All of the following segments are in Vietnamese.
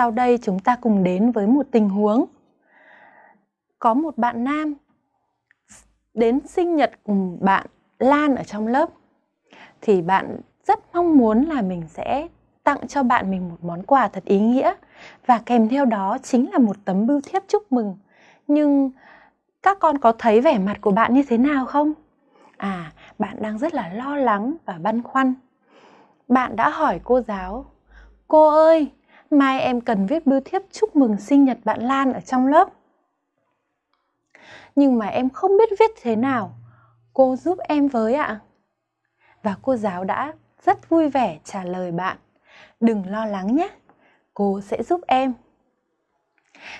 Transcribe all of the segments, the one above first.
Sau đây chúng ta cùng đến với một tình huống. Có một bạn nam đến sinh nhật cùng bạn Lan ở trong lớp. Thì bạn rất mong muốn là mình sẽ tặng cho bạn mình một món quà thật ý nghĩa và kèm theo đó chính là một tấm bưu thiếp chúc mừng. Nhưng các con có thấy vẻ mặt của bạn như thế nào không? À, bạn đang rất là lo lắng và băn khoăn. Bạn đã hỏi cô giáo, cô ơi, mai em cần viết bưu thiếp chúc mừng sinh nhật bạn Lan ở trong lớp. Nhưng mà em không biết viết thế nào, cô giúp em với ạ. Và cô giáo đã rất vui vẻ trả lời bạn, đừng lo lắng nhé, cô sẽ giúp em.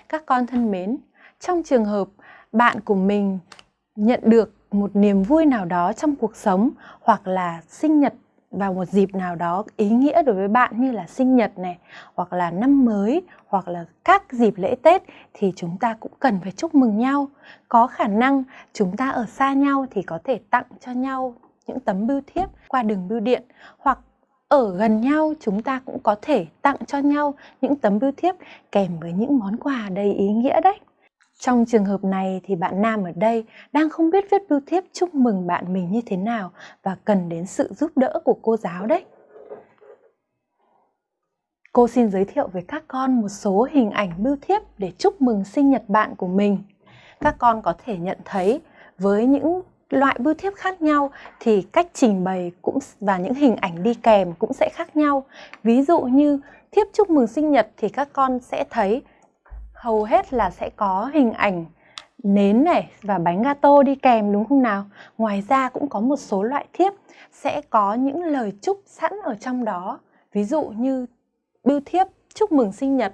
Các con thân mến, trong trường hợp bạn của mình nhận được một niềm vui nào đó trong cuộc sống hoặc là sinh nhật vào một dịp nào đó ý nghĩa đối với bạn như là sinh nhật này, hoặc là năm mới, hoặc là các dịp lễ Tết thì chúng ta cũng cần phải chúc mừng nhau. Có khả năng chúng ta ở xa nhau thì có thể tặng cho nhau những tấm bưu thiếp qua đường bưu điện, hoặc ở gần nhau chúng ta cũng có thể tặng cho nhau những tấm bưu thiếp kèm với những món quà đầy ý nghĩa đấy. Trong trường hợp này thì bạn nam ở đây đang không biết viết bưu thiếp chúc mừng bạn mình như thế nào và cần đến sự giúp đỡ của cô giáo đấy. Cô xin giới thiệu với các con một số hình ảnh bưu thiếp để chúc mừng sinh nhật bạn của mình. Các con có thể nhận thấy với những loại bưu thiếp khác nhau thì cách trình bày cũng và những hình ảnh đi kèm cũng sẽ khác nhau. Ví dụ như thiếp chúc mừng sinh nhật thì các con sẽ thấy hầu hết là sẽ có hình ảnh nến này và bánh gato đi kèm, đúng không nào? Ngoài ra cũng có một số loại thiếp sẽ có những lời chúc sẵn ở trong đó. Ví dụ như bưu thiếp chúc mừng sinh nhật